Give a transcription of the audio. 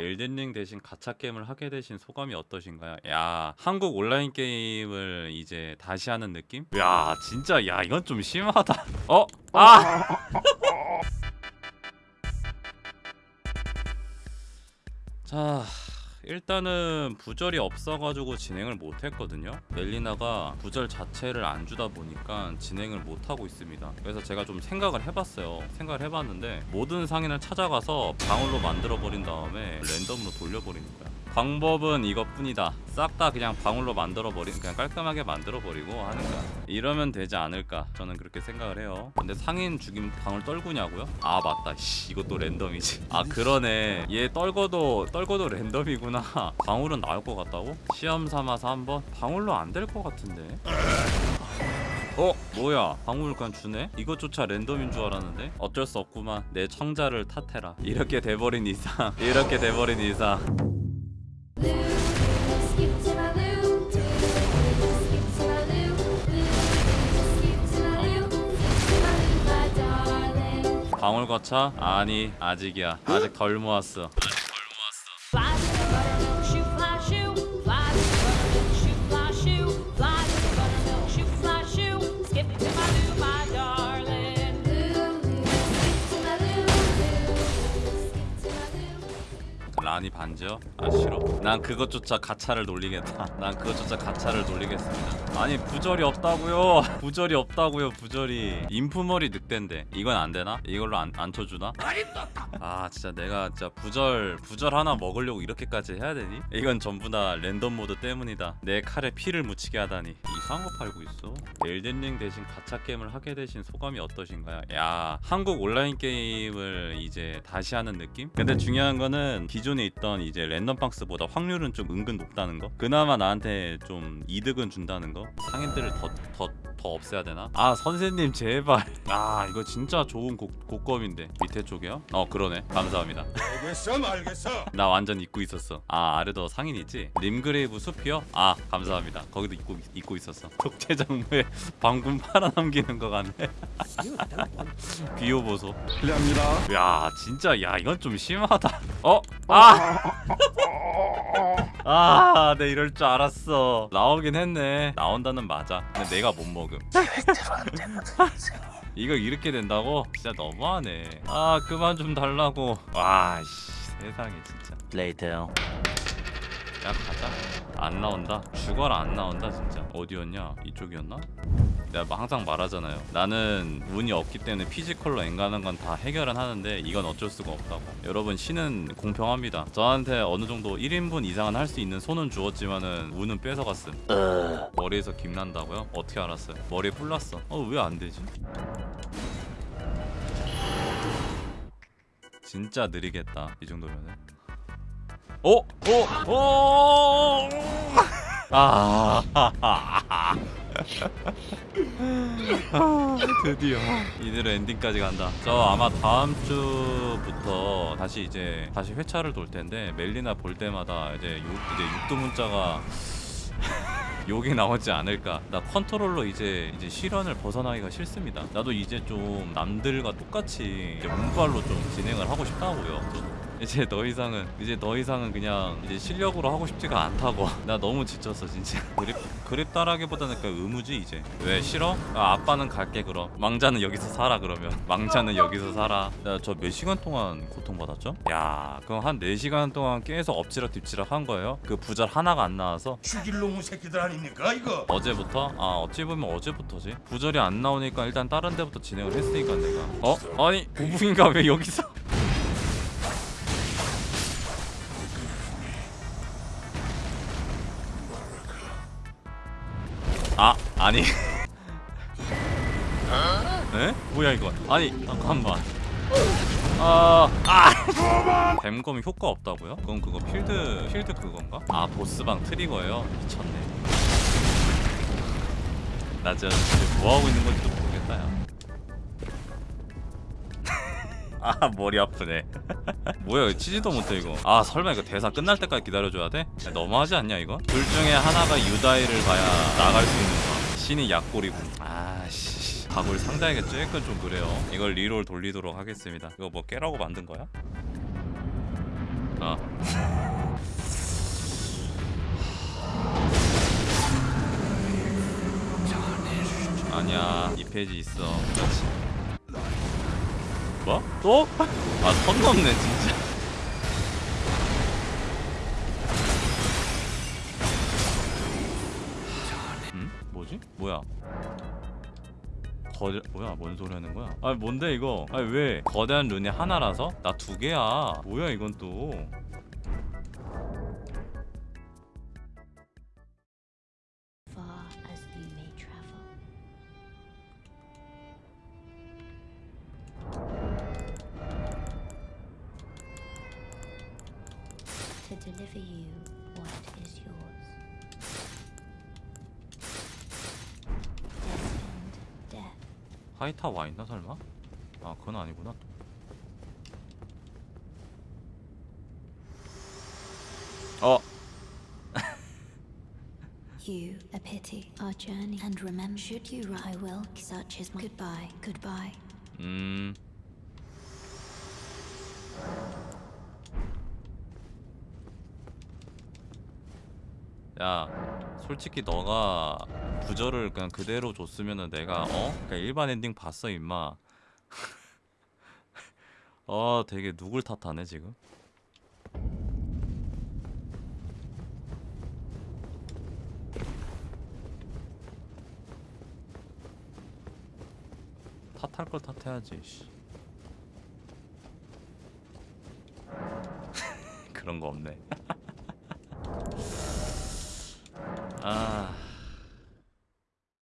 엘든링 대신 가챠 게임을 하게 되신 소감이 어떠신가요? 야 한국 온라인 게임을 이제 다시 하는 느낌? 야 진짜 야 이건 좀 심하다 어? 아! 자 일단은 부절이 없어가지고 진행을 못했거든요. 멜리나가 부절 자체를 안 주다 보니까 진행을 못하고 있습니다. 그래서 제가 좀 생각을 해봤어요. 생각을 해봤는데 모든 상인을 찾아가서 방울로 만들어버린 다음에 랜덤으로 돌려버리는 거야 방법은 이것뿐이다. 싹 다 그냥 방울로 만들어버린 그냥 깔끔하게 만들어버리고 하는 거야. 이러면 되지 않을까 저는 그렇게 생각을 해요. 근데 상인 죽임 방울 떨구냐고요? 아 맞다. 씨 이것도 랜덤이지. 아 그러네. 얘 떨궈도 떨궈도 랜덤이구나 방울은 나올 것 같다고? 시험 삼아서 한번 방울로 안 될 것 같은데 어? 뭐야 방울 그냥 주네? 이것조차 랜덤인 줄 알았는데 어쩔 수 없구만 내 청자를 탓해라 이렇게 돼버린 이상 이렇게 돼버린 이상. 방울 가차? 아니 아직이야 아직 덜 모았어 라니 반지요? 아 싫어 난 그것조차 가차를 돌리겠다 난 그것조차 가차를 돌리겠습니다 아니 부절이 없다고요 부절이 없다고요 부절이 임프머리 늑대인데 이건 안 되나? 이걸로 안, 안 쳐주나? 아 진짜 내가 진짜 부절 부절 하나 먹으려고 이렇게까지 해야 되니? 이건 전부 다 랜덤 모드 때문이다 내 칼에 피를 묻히게 하다니 이상한 거 팔고 있어 엘든링 대신 가챠 게임을 하게 되신 소감이 어떠신가요? 야 한국 온라인 게임을 이제 다시 하는 느낌? 근데 중요한 거는 기존 에 있던 이제 랜덤 박스보다 확률은 좀 은근 높다는 거 그나마 나한테 좀 이득은 준다는 거 상인들을 더 더 더 없애야 되나? 아 선생님 제발 아 이거 진짜 좋은 고, 고검인데 밑에 쪽이요? 어 그러네 감사합니다 알겠어 말겠어 나 완전 잊고 있었어. 아 아래도 상인이지? 림그레이브 숲이요? 아 감사합니다. 거기도 잊고 잊고 있었어. 독재정부에 방금 팔아넘기는 거 같네. 비호 보소. 실례합니다 야 진짜 야 이건 좀 심하다. 어? 아! 아, 내 이럴 줄 알았어. 나오긴 했네. 나온다는 맞아. 근데 내가 못 먹음. 이거 이렇게 된다고? 진짜 너무하네. 아, 그만 좀 달라고. 와, 씨, 세상에 진짜. Later. 야 가자 안 나온다 죽어라 안 나온다 진짜 어디였냐 이쪽이었나 내가 막 항상 말하잖아요 나는 운이 없기 때문에 physical로 엥간한 건 다 해결은 하는데 이건 어쩔 수가 없다고 여러분 신은 공평합니다 저한테 어느 정도 1인분 이상은 할 수 있는 손은 주었지만은 운은 뺏어갔음 Uh. 머리에서 김 난다고요? 어떻게 알았어요? 머리에 뿔났어 어 왜 안 되지? 진짜 느리겠다 이 정도면은 오! 오! 오! 아, 드디어 이대로 엔딩까지 간다. 저 아마 다음 주부터 다시 이제 다시 회차를 돌 텐데 멜리나 볼 때마다 이제 요, 이제 육두 문자가 욕이 나오지 않을까. 나 컨트롤러 이제 이제 실현을 벗어나기가 싫습니다. 나도 이제 좀 남들과 똑같이 이제 운빨로 좀 진행을 하고 싶다고요. 이제 더 이상은 이제 더 이상은 그냥 이제 실력으로 하고 싶지가 않다고. 나 너무 지쳤어 진짜. 그립 그립 따라기보다는 그냥 의무지 이제. 왜 싫어? 아, 아빠는 갈게 그럼. 망자는 여기서 살아 그러면. 망자는 여기서 살아. 나저몇 시간 동안 고통받았죠? 야, 그럼 한 4시간 동안 계속 엎치락 뒤치락 한 거예요? 그 부절 하나가 안 나와서 죽일 놈의 새끼들 아닙니까 이거 어제부터? 아 어찌 보면 어제부터지 부절이 안 나오니까 일단 다른 데부터 진행을 했으니까 내가 어? 아니 고붕인가 왜 여기서 아 아니 에? 뭐야 이거 아니 잠깐만 아, 아! 뱀검이 효과 없다고요? 그럼 그거 필드 필드 그건가? 아 보스방 트리거예요? 미쳤네. 나 진짜 뭐 하고 있는 건지도 모르겠다 야. 아 머리 아프네. 뭐야 치지도 못해 이거. 아 설마 이거 대사 끝날 때까지 기다려줘야 돼? 야, 너무하지 않냐 이거? 둘 중에 하나가 유다이를 봐야 나갈 수 있는 거야. 신이 약골이고. 아씨. 각을 상자에게 쬐끔 좀 그래요. 이걸 리롤 돌리도록 하겠습니다. 이거 뭐 깨라고 만든 거야? 아. 아니야 이 페이지 있어 그렇지 뭐? 또? 아 선 넘네 진짜 응? 뭐지? 뭐야 거대 뭐야 뭔 소리 하는 거야? 아 뭔데 이거? 아니 왜 거대한 룬이 하나라서 나 두 개야. 뭐야 이건 또? deliver you what is yours. Destined death. 하이타 와 있나 설마? 아 그건 아니구나. 어 You a pity our journey, and remember, should you ri- I will. Such is my goodbye. Goodbye. 음. 야, 솔직히 너가 부저를 그냥 그대로 줬으면은 내가 어? 그냥 일반 엔딩 봤어 임마. 어, 되게 누굴 탓하네 지금. 탓할 걸 탓해야지. 씨. 그런 거 없네. Ah.